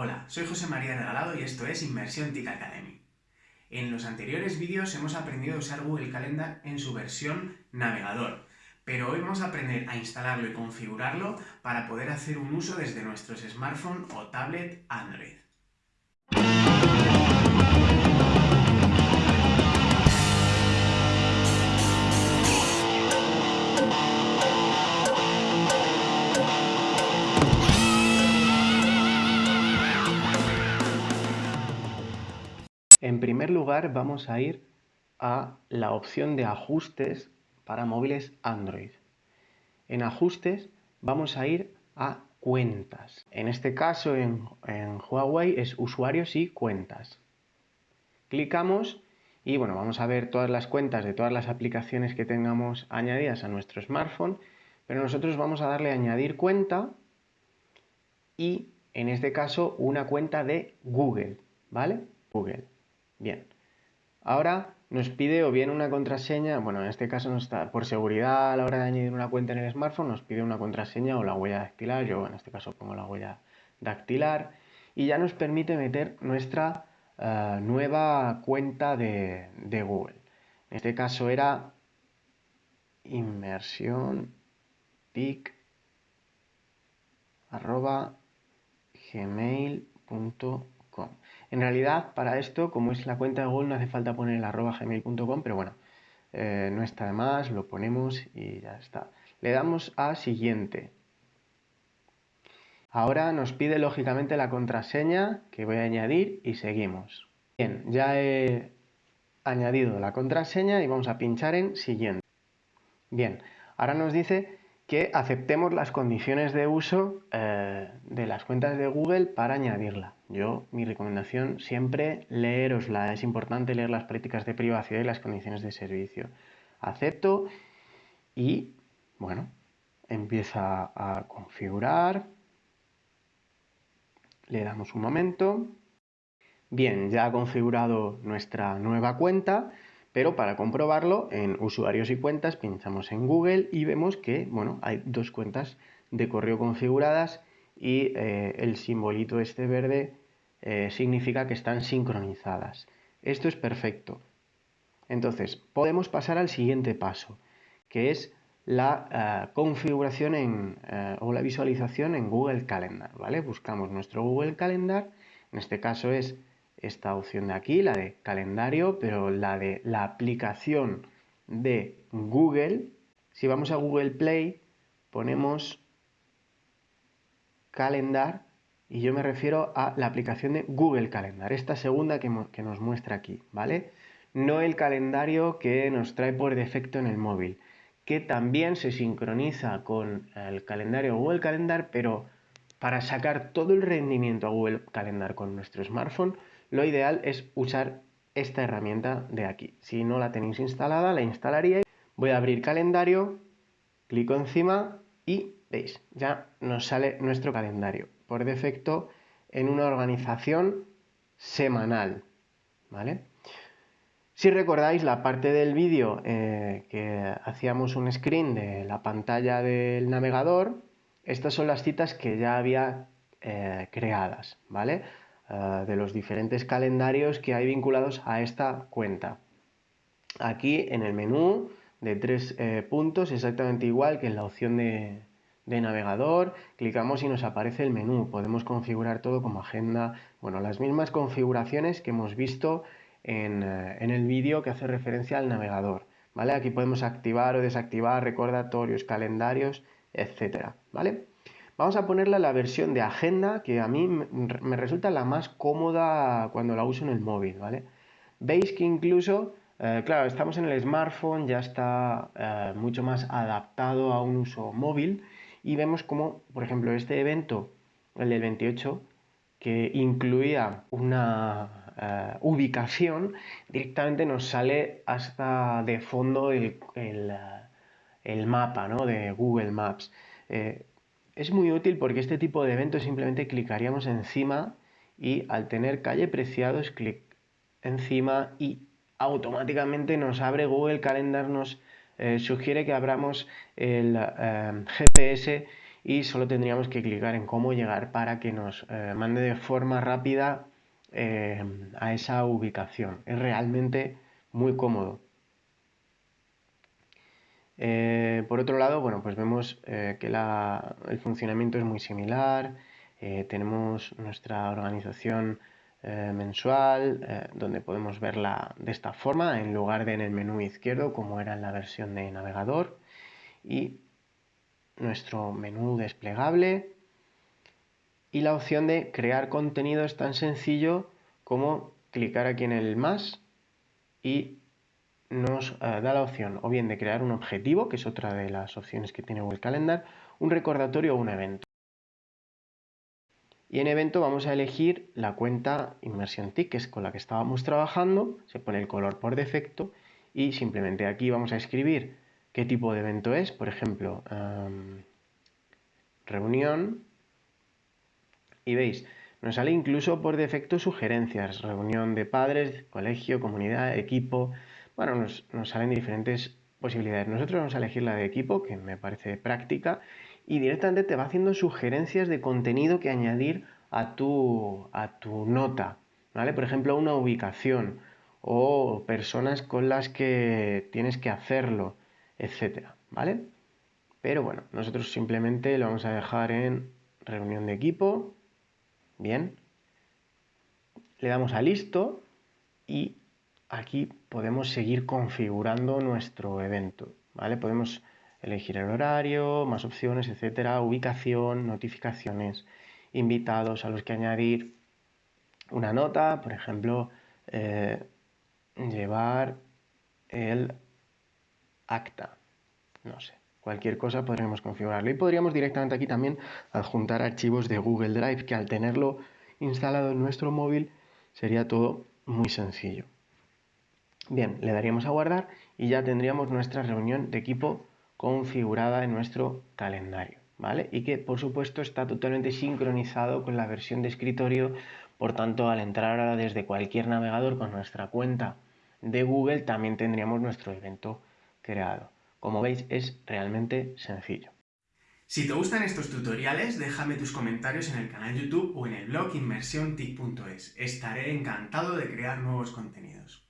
Hola, soy José María Regalado y esto es Inmersión TIC Academy. En los anteriores vídeos hemos aprendido a usar Google Calendar en su versión navegador, pero hoy vamos a aprender a instalarlo y configurarlo para poder hacer un uso desde nuestros smartphones o tablet Android. En primer lugar vamos a ir a la opción de ajustes para móviles Android. En ajustes vamos a ir a cuentas. En este caso en, Huawei es usuarios y cuentas. Clicamos y bueno, vamos a ver todas las cuentas de todas las aplicaciones que tengamos añadidas a nuestro smartphone, pero nosotros vamos a darle a añadir cuenta y en este caso una cuenta de Google, ¿vale? Google. Bien. Ahora nos pide o bien una contraseña, bueno, en este caso no está, por seguridad a la hora de añadir una cuenta en el smartphone nos pide una contraseña o la huella dactilar, yo en este caso pongo la huella dactilar y ya nos permite meter nuestra eh, nueva cuenta de, Google. En este caso era inmersión tic gmail.com en realidad, para esto, como es la cuenta de Google, no hace falta poner el arroba gmail.com, pero bueno, eh, no está de más, lo ponemos y ya está. Le damos a siguiente. Ahora nos pide lógicamente la contraseña que voy a añadir y seguimos. Bien, ya he añadido la contraseña y vamos a pinchar en siguiente. Bien, ahora nos dice que aceptemos las condiciones de uso eh, de las cuentas de Google para añadirla. Yo, mi recomendación siempre leerosla, es importante leer las políticas de privacidad y las condiciones de servicio. Acepto y, bueno, empieza a configurar. Le damos un momento. Bien, ya ha configurado nuestra nueva cuenta pero para comprobarlo, en usuarios y cuentas pinchamos en Google y vemos que bueno, hay dos cuentas de correo configuradas y eh, el simbolito este verde eh, significa que están sincronizadas. Esto es perfecto. Entonces, podemos pasar al siguiente paso, que es la eh, configuración o la visualización en Google Calendar. ¿vale? Buscamos nuestro Google Calendar, en este caso es esta opción de aquí, la de calendario, pero la de la aplicación de Google, si vamos a Google Play, ponemos calendar y yo me refiero a la aplicación de Google Calendar, esta segunda que, que nos muestra aquí, ¿vale? No el calendario que nos trae por defecto en el móvil, que también se sincroniza con el calendario Google Calendar, pero para sacar todo el rendimiento a Google Calendar con nuestro smartphone, lo ideal es usar esta herramienta de aquí. Si no la tenéis instalada, la instalaríais. Voy a abrir calendario, clico encima y veis, ya nos sale nuestro calendario. Por defecto en una organización semanal. ¿Vale? Si recordáis la parte del vídeo eh, que hacíamos un screen de la pantalla del navegador, estas son las citas que ya había eh, creadas, ¿vale? Eh, de los diferentes calendarios que hay vinculados a esta cuenta. Aquí en el menú de tres eh, puntos, exactamente igual que en la opción de, navegador, clicamos y nos aparece el menú. Podemos configurar todo como agenda, bueno, las mismas configuraciones que hemos visto en, eh, en el vídeo que hace referencia al navegador. ¿vale? Aquí podemos activar o desactivar recordatorios, calendarios, etcétera, ¿vale? Vamos a ponerle la versión de agenda, que a mí me resulta la más cómoda cuando la uso en el móvil, ¿vale? Veis que incluso, eh, claro, estamos en el smartphone, ya está eh, mucho más adaptado a un uso móvil y vemos como, por ejemplo, este evento, el del 28, que incluía una eh, ubicación, directamente nos sale hasta de fondo el, el, mapa ¿no? de Google Maps. Es muy útil porque este tipo de eventos simplemente clicaríamos encima y al tener calle Preciados, clic encima y automáticamente nos abre Google Calendar, nos eh, sugiere que abramos el eh, GPS y solo tendríamos que clicar en cómo llegar para que nos eh, mande de forma rápida eh, a esa ubicación. Es realmente muy cómodo. Eh, por otro lado, bueno, pues vemos que el funcionamiento es muy similar. tenemos nuestra organización mensual, donde podemos verla de esta forma, en lugar de en el menú izquierdo, como era en la versión de navegador. Y nuestro menú desplegable y la opción de crear contenido es tan sencillo como clicar aquí en el más y nos eh, da la opción o bien de crear un objetivo, que es otra de las opciones que tiene Google Calendar, un recordatorio o un evento. Y en evento vamos a elegir la cuenta Immersion TIC, que es con la que estábamos trabajando, se pone el color por defecto y simplemente aquí vamos a escribir qué tipo de evento es, por ejemplo, reunión, y veis, nos sale incluso por defecto sugerencias, reunión de padres, colegio, comunidad, equipo, bueno, nos, salen diferentes posibilidades. Nosotros vamos a elegir la de equipo, que me parece práctica, y directamente te va haciendo sugerencias de contenido que añadir a tu, a tu nota, ¿vale? Por ejemplo, una ubicación o personas con las que tienes que hacerlo etcétera, ¿vale? Pero bueno, nosotros simplemente lo vamos a dejar en reunión de equipo, bien, le damos a listo y aquí podemos seguir configurando nuestro evento, ¿vale? Podemos elegir el horario, más opciones, etcétera, ubicación, notificaciones, invitados a los que añadir una nota, por ejemplo, eh, llevar el acta. No sé, cualquier cosa podremos configurarlo. Y podríamos directamente aquí también adjuntar archivos de Google Drive, que al tenerlo instalado en nuestro móvil sería todo muy sencillo. Bien, le daríamos a guardar y ya tendríamos nuestra reunión de equipo configurada en nuestro calendario, ¿vale? Y que por supuesto está totalmente sincronizado con la versión de escritorio, por tanto al entrar desde cualquier navegador con nuestra cuenta de Google también tendríamos nuestro evento creado. Como veis es realmente sencillo. Si te gustan estos tutoriales, déjame tus comentarios en el canal YouTube o en el blog inmersiontic.es. Estaré encantado de crear nuevos contenidos.